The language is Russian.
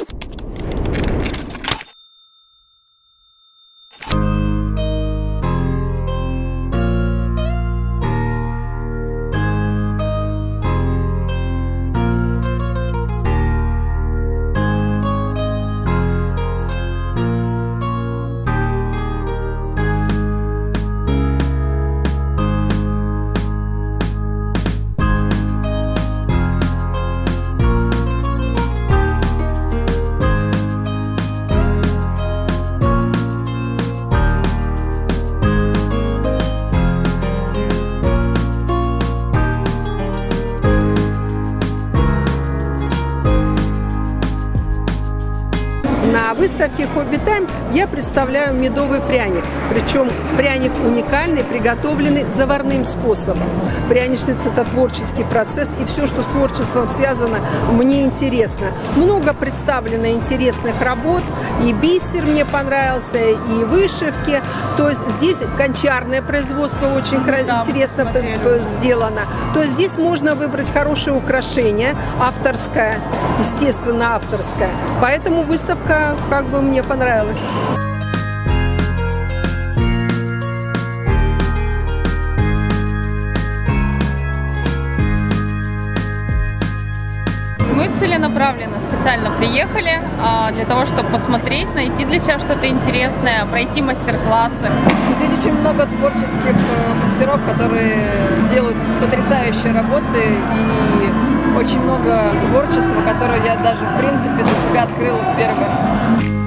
you На выставке «Хобби Тайм» я представляю медовый пряник. Причем пряник уникальный, приготовленный заварным способом. Пряничница – это творческий процесс, и все, что с творчеством связано, мне интересно. Много представлено интересных работ, и бисер мне понравился, и вышивки. То есть здесь гончарное производство очень Да, интересно посмотрели. сделано. То есть здесь можно выбрать хорошее украшение, авторское, естественно, авторское. Поэтому выставка как бы мне понравилась. Мы целенаправленно специально приехали а, для того, чтобы посмотреть, найти для себя что-то интересное, пройти мастер-классы. Здесь очень много творческих э, мастеров, которые делают потрясающие работы и очень много творчества, которое я даже в принципе для себя открыла в первый раз.